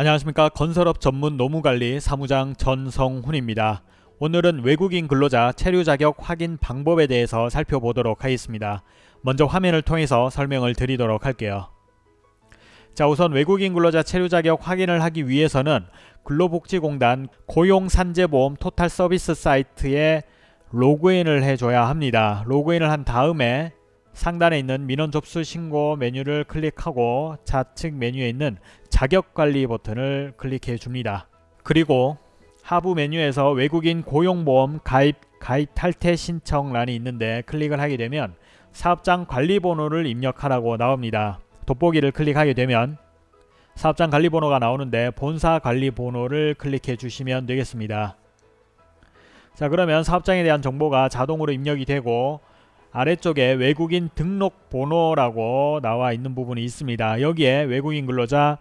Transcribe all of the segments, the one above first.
안녕하십니까 건설업 전문 노무관리 사무장 전성훈입니다. 오늘은 외국인 근로자 체류 자격 확인 방법에 대해서 살펴보도록 하겠습니다. 먼저 화면을 통해서 설명을 드리도록 할게요. 자 우선 외국인 근로자 체류 자격 확인을 하기 위해서는 근로복지공단 고용산재보험 토탈 서비스 사이트에 로그인을 해줘야 합니다. 로그인을 한 다음에 상단에 있는 민원 접수 신고 메뉴를 클릭하고 좌측 메뉴에 있는 자격관리 버튼을 클릭해 줍니다. 그리고 하부 메뉴에서 외국인 고용보험 가입 가입 탈퇴 신청란이 있는데 클릭을 하게 되면 사업장 관리번호를 입력하라고 나옵니다. 돋보기를 클릭하게 되면 사업장 관리번호가 나오는데 본사 관리번호를 클릭해 주시면 되겠습니다. 자 그러면 사업장에 대한 정보가 자동으로 입력이 되고 아래쪽에 외국인 등록번호라고 나와 있는 부분이 있습니다. 여기에 외국인 근로자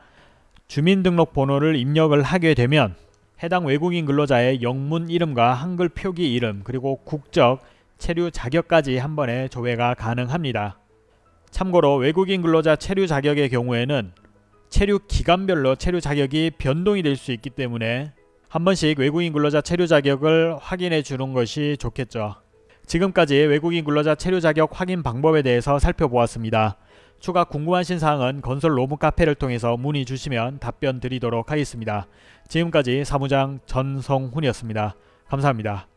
주민등록번호를 입력을 하게 되면 해당 외국인 근로자의 영문 이름과 한글 표기 이름 그리고 국적, 체류 자격까지 한 번에 조회가 가능합니다. 참고로 외국인 근로자 체류 자격의 경우에는 체류 기간별로 체류 자격이 변동이 될 수 있기 때문에 한 번씩 외국인 근로자 체류 자격을 확인해 주는 것이 좋겠죠. 지금까지 외국인 근로자 체류 자격 확인 방법에 대해서 살펴보았습니다. 추가 궁금하신 사항은 건설 로무 카페를 통해서 문의 주시면 답변 드리도록 하겠습니다. 지금까지 사무장 전성훈이었습니다. 감사합니다.